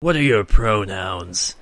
What are your pronouns?